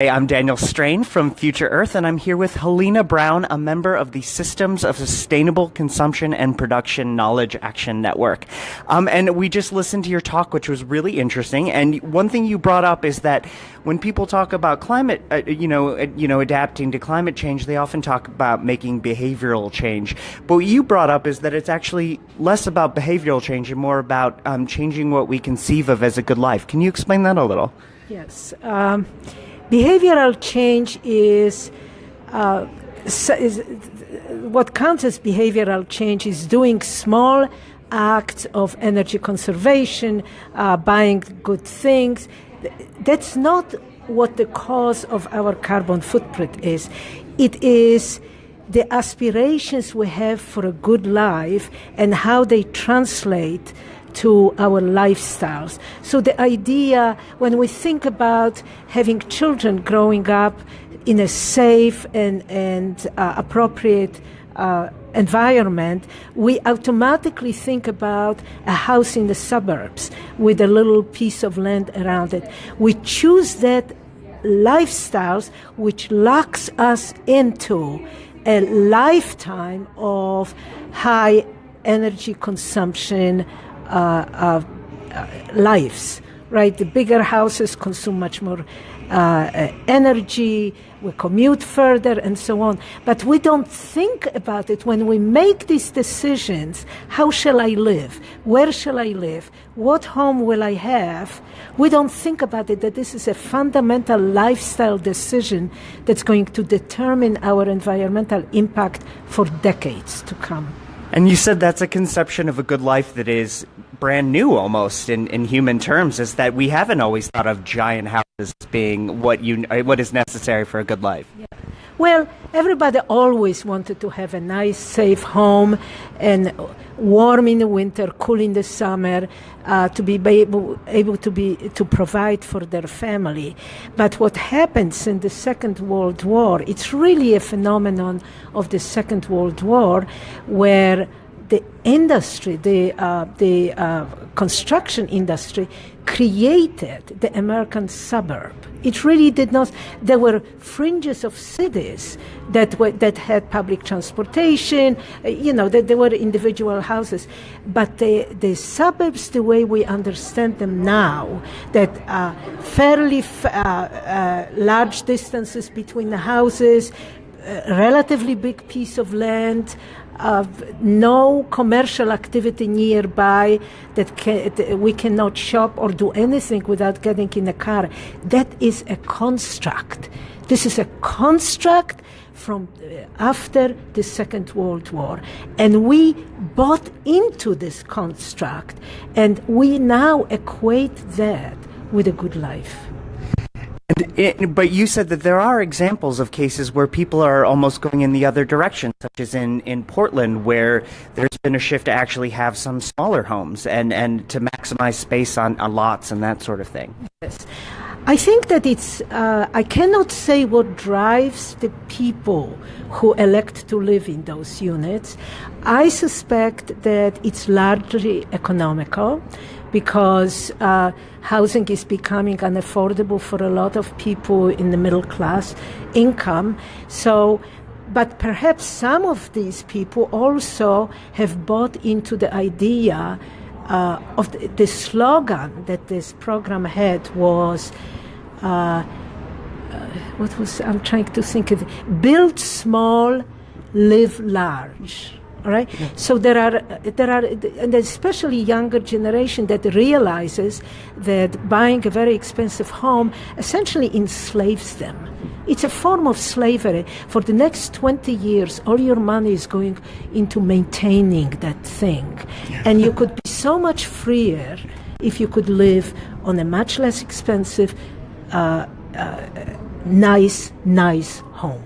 Hey, I'm Daniel Strain from Future Earth, and I'm here with Halina Brown, a member of the Systems of Sustainable Consumption and Production Knowledge Action Network. Um, and we just listened to your talk, which was really interesting. And one thing you brought up is that when people talk about climate, uh, you know, uh, you know, adapting to climate change, they often talk about making behavioral change. But what you brought up is that it's actually less about behavioral change and more about um, changing what we conceive of as a good life. Can you explain that a little? Yes. Um, behavioral change is, uh, is what counts as behavioral change is doing small acts of energy conservation, uh, buying good things. That's not what the cause of our carbon footprint is. It is the aspirations we have for a good life and how they translate to our lifestyles. So the idea, when we think about having children growing up in a safe and, and uh, appropriate uh, environment, we automatically think about a house in the suburbs with a little piece of land around it. We choose that lifestyles which locks us into a lifetime of high energy consumption, uh, uh, lives, right? The bigger houses consume much more uh, energy, we commute further, and so on. But we don't think about it when we make these decisions. How shall I live? Where shall I live? What home will I have? We don't think about it that this is a fundamental lifestyle decision that's going to determine our environmental impact for decades to come. And you said that's a conception of a good life that is brand new almost in, in human terms, is that we haven't always thought of giant houses being what you what is necessary for a good life. Yeah. Well, everybody always wanted to have a nice, safe home and warm in the winter, cool in the summer, uh, to be able, able to be to provide for their family. But what happens in the Second World War? It's really a phenomenon of the Second World War, where the industry, the, uh, the uh, construction industry, created the American suburb. It really did not. There were fringes of cities that were, that had public transportation. Uh, you know, that there were individual houses, but the the suburbs, the way we understand them now, that uh, fairly f- uh, large distances between the houses, relatively big piece of land of no commercial activity nearby that, can, that we cannot shop or do anything without getting in a car. That is a construct. This is a construct from uh, after the Second World War. And we bought into this construct, and we now equate that with a good life. It, but you said that there are examples of cases where people are almost going in the other direction, such as in, in Portland, where there's been a shift to actually have some smaller homes and, and to maximize space on, on lots and that sort of thing. Yes. I think that it's, uh, I cannot say what drives the people who elect to live in those units. I suspect that it's largely economical because uh, housing is becoming unaffordable for a lot of people in the middle class income. So, but perhaps some of these people also have bought into the idea uh, of the, the, slogan that this program had was. Uh, uh what was I'm trying to think of? Build small, live large right? Yeah. So there are there are and especially younger generation that realizes that buying a very expensive home essentially enslaves them. It's a form of slavery. For the next 20 years, all your money is going into maintaining that thing. Yeah. And you could be so much freer if you could live on a much less expensive, uh, uh, nice, nice home.